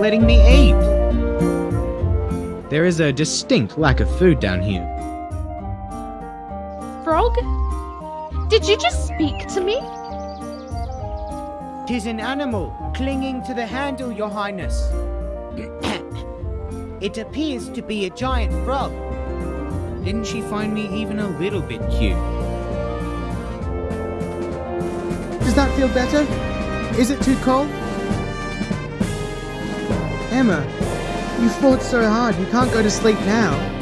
letting me eat. There is a distinct lack of food down here. Frog? Did you just speak to me? Tis an animal clinging to the handle, Your Highness. it appears to be a giant frog. Didn't she find me even a little bit cute? Does that feel better? Is it too cold? Emma, you fought so hard, you can't go to sleep now.